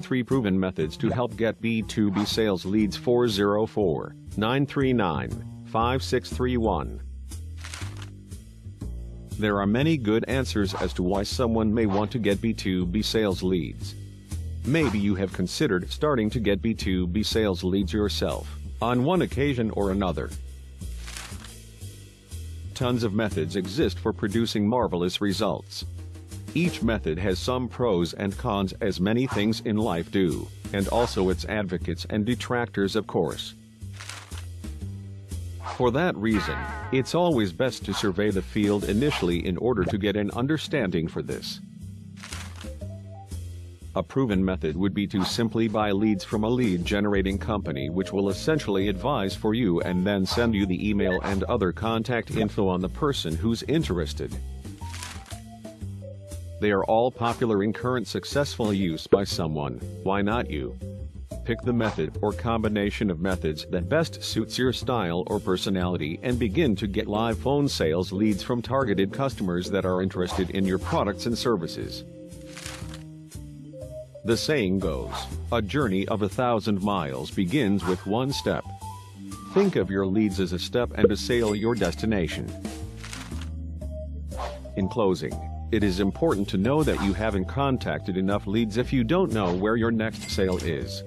3 proven methods to help get B2B sales leads 404 939 5631. There are many good answers as to why someone may want to get B2B sales leads. Maybe you have considered starting to get B2B sales leads yourself, on one occasion or another. Tons of methods exist for producing marvelous results. Each method has some pros and cons as many things in life do, and also its advocates and detractors of course. For that reason, it's always best to survey the field initially in order to get an understanding for this. A proven method would be to simply buy leads from a lead generating company which will essentially advise for you and then send you the email and other contact info on the person who's interested. They are all popular in current successful use by someone, why not you? Pick the method or combination of methods that best suits your style or personality and begin to get live phone sales leads from targeted customers that are interested in your products and services. The saying goes, a journey of a thousand miles begins with one step. Think of your leads as a step and a sale your destination. In closing, it is important to know that you haven't contacted enough leads if you don't know where your next sale is.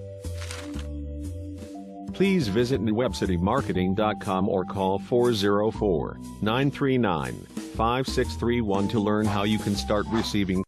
Please visit newwebcitymarketing.com or call 404 939 5631 to learn how you can start receiving